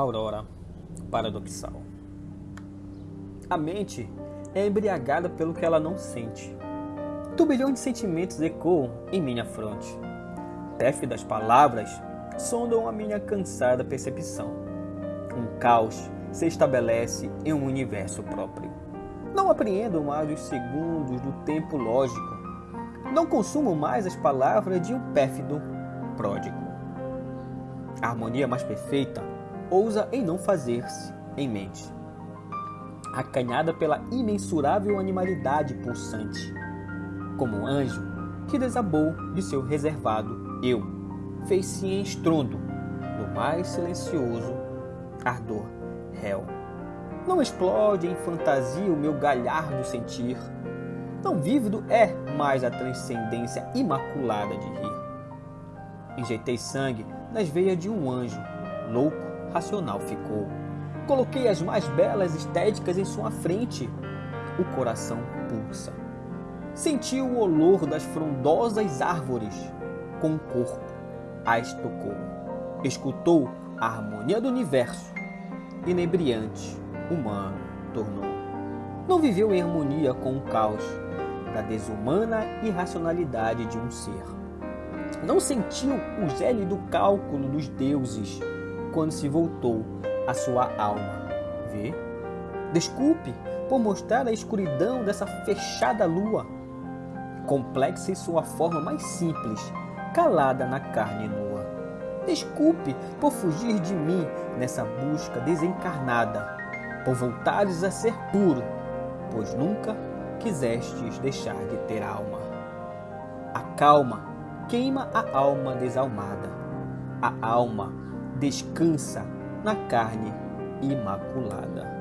Aurora paradoxal. A mente é embriagada pelo que ela não sente. Turbilhões de sentimentos ecoam em minha fronte. Téfidas palavras sondam a minha cansada percepção. Um caos se estabelece em um universo próprio. Não apreendo mais os segundos do tempo lógico. Não consumo mais as palavras de um pérfido pródigo. A harmonia mais perfeita ousa em não fazer-se em mente. Acanhada pela imensurável animalidade pulsante, como um anjo que desabou de seu reservado eu, fez-se em estrondo no mais silencioso ardor réu. Não explode em fantasia o meu galhardo sentir, não vívido é mais a transcendência imaculada de rir. Injetei sangue nas veias de um anjo, louco racional ficou. Coloquei as mais belas estéticas em sua frente. O coração pulsa. Sentiu o olor das frondosas árvores. Com o corpo, as tocou. Escutou a harmonia do universo. Inebriante, humano, tornou. Não viveu em harmonia com o caos da desumana irracionalidade de um ser. Não sentiu o gélido cálculo dos deuses quando se voltou a sua alma. Vê? Desculpe por mostrar a escuridão dessa fechada lua, complexa em sua forma mais simples, calada na carne nua. Desculpe por fugir de mim nessa busca desencarnada, por voltares a ser puro, pois nunca quisestes deixar de ter alma. A calma queima a alma desalmada. A alma descansa na carne imaculada.